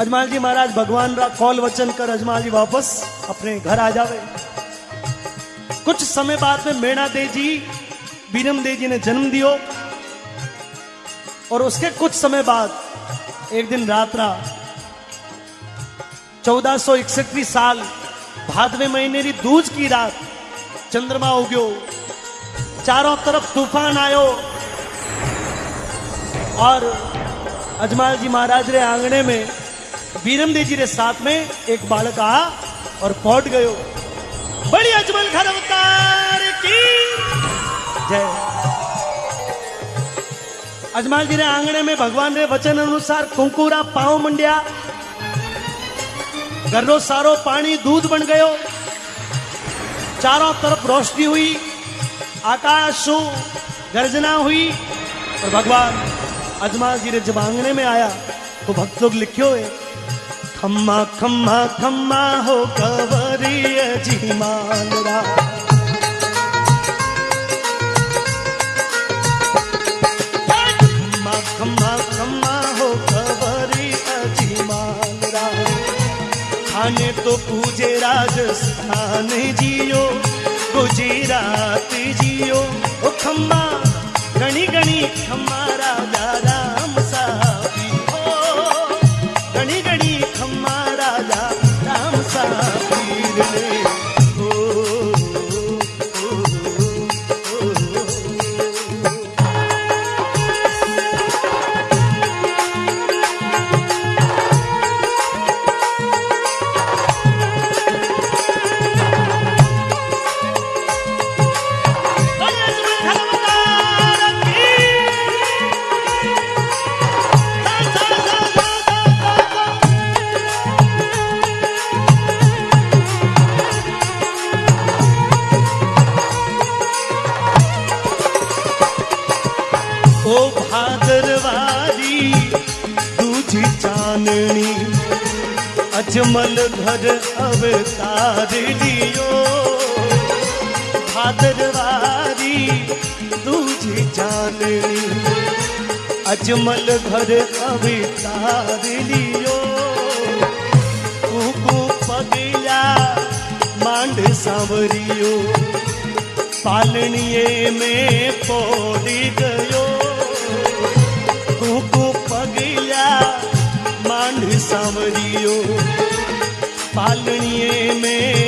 अजमाल जी महाराज, भगवान रा कॉल वचन कर अजमाल जी वापस अपने घर आ जावे। कुछ समय बाद में मेणा दे जी, बीरम दे जी ने जन्म दियो। और उसके कुछ समय बाद, एक दिन रात रा चौदह सौ इकसठवीं साल, भादवे महीने री दूज की रात, चंद्रमा उग्यो। चारों तरफ़ तूफ़ान आयो। और अजमाल जी महाराज रे आंगने में बीरम देव जी रे साथ में एक बालक आ और पहुँच गयो। बड़ी अजमल खर अवतार की। जय। अजमाल जी रे आंगणे में भगवान रे वचन अनुसार कुंकुरा, पाव मंड्या, घरनो सारो पानी दूध बन गयो। चारों तरफ़ रोशनी हुई, आकाश गर्जना हुई और भगवान अजमाल जी रे जब आंगणे में आया तो भक्त लोग लिखियो है। खम्मा खम्मा खम्मा हो कवरिय जी मानरा खम्मा खम्मा हो खाने तो पूजे राजस्थान जियो, गुजरात जियो। ओ खम्मा गणी गणी खम्मा चाननी अजमल घर अवतार लियो। भादरवारी दूजी चाननी अजमल घर अवतार लियो। कुकू पगला मांड सांवरियो पालनीए में पोड़ी गयो। मांड सांवरियो पालनीए में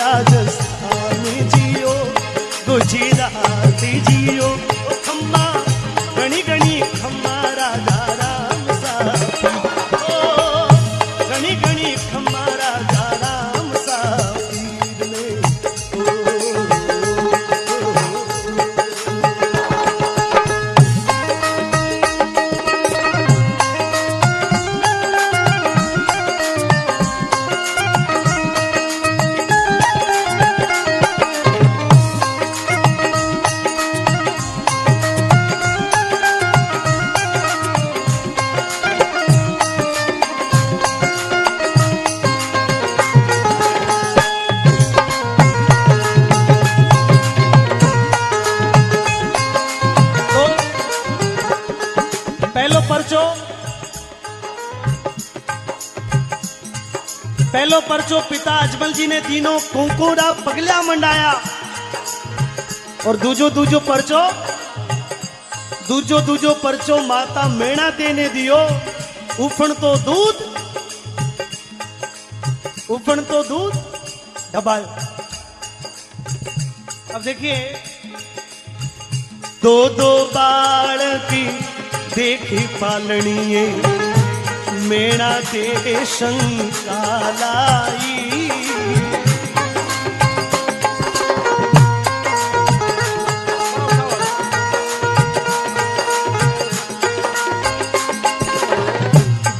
राजस्थान जियो गुजरात जियो। पहलो परचो पिता अजमल जी ने तीनों कुंकुरा पगला मंडाया। और दूजो दूजो परचो, दूजो दूजो परचो माता मेणा देने दियो। उफण तो दूध, उफण तो दूध, दबायो। अब देखिए, दो दो बालकी देखी पालणीए मेणा ते शंका लाई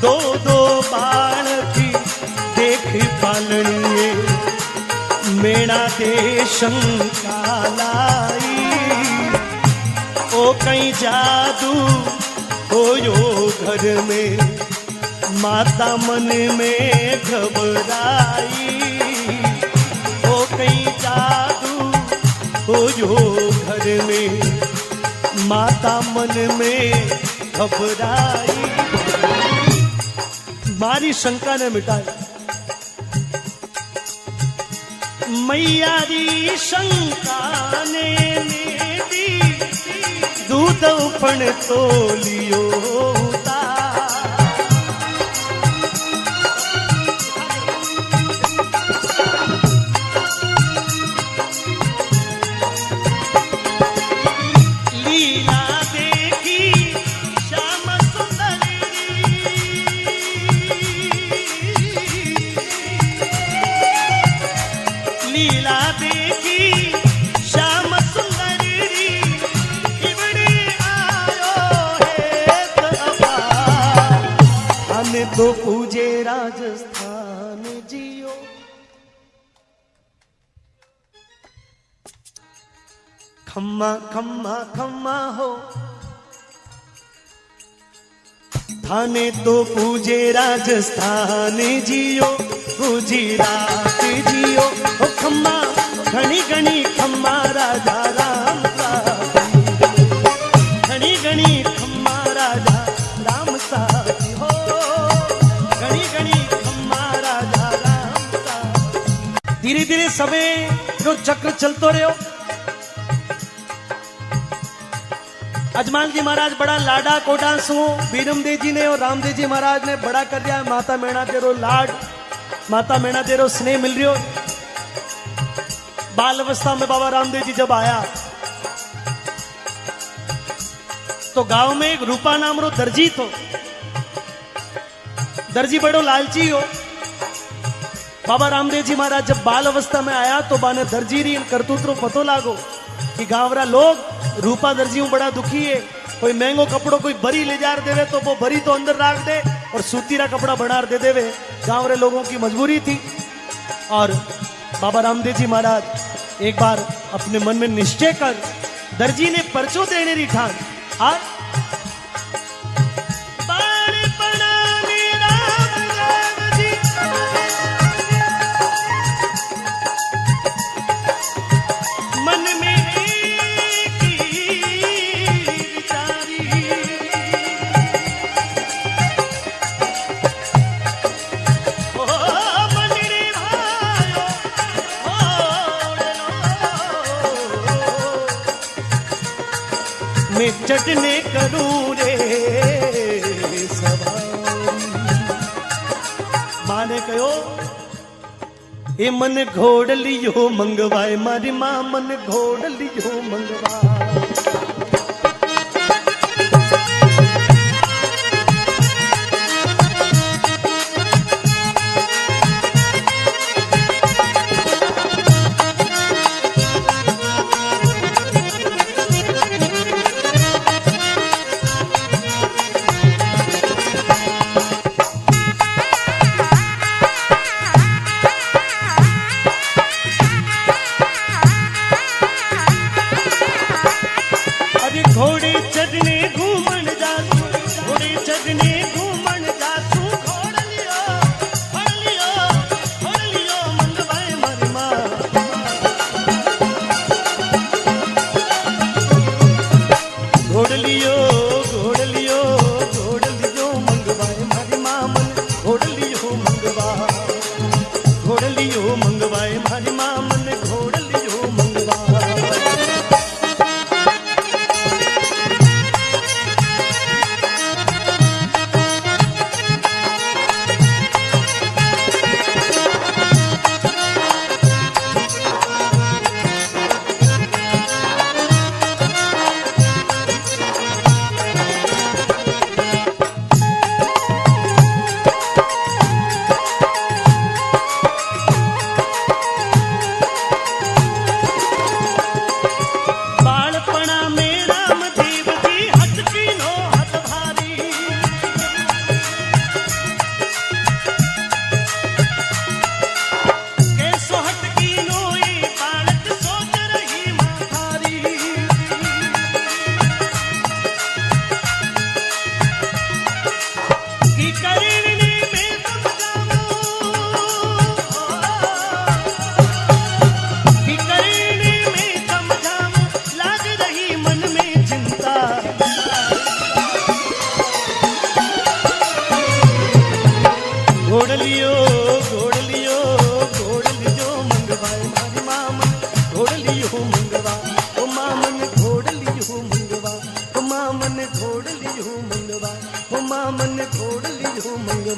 दो की मेणा ते शंका लाई ओ कहीं जादू होयो घर में माता मन में घबराई। ओ कहीं जादू हो जो घर में माता मन में घबराई। मारी शंका ने मिटाई। मैया री शंका ने दूध पण तोलियो उतार। तो पूजे राजस्थान जियो। खम्मा खम्मा खम्मा हो। थाने तो पूजे राजस्थान जियो। गुजरात जियो। खम्मा, घणी घणी खम्मा राजा। समय जो चक्र चलतो रहो अजमान जी महाराज बड़ा लाडा कोडा सो। बीरम देव जी ने और रामदेव जी महाराज ने बड़ा कर दिया। माता मैणा तेरो लाड, माता मैणा तेरो स्नेह मिल रही हो बाल अवस्था में बाबा रामदेव जी जब आया तो गाँव में एक रूपा नाम रो दर्जी तो दर्जी बड़ो लालची हो। बाबा रामदेव जी महाराज, जब बाल अवस्था में आया तो बाने दर्जी री करतूत रो पतो लागो कि गांवरा लोग रूपा दर्जी हूँ, बड़ा दुखी है। कोई महंगो कपड़ो कोई बरी ले जार देवे तो वो बरी तो अंदर राख दे और सूतीरा कपड़ा बनार दे देवे। गाँव रे लोगों की मजबूरी थी। और बाबा रामदेव जी महाराज, एक बार अपने मन में निश्चय कर, दर्जी ने परचो देने री ठान। और मैं चटने करू रे। माने कहो ए मन घोड़ लियो, मंगवाए मारी माँ मन घोड़ लियो, मंगवाए।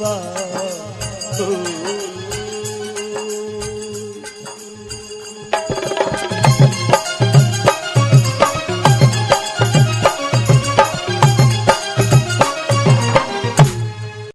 मंगवा हो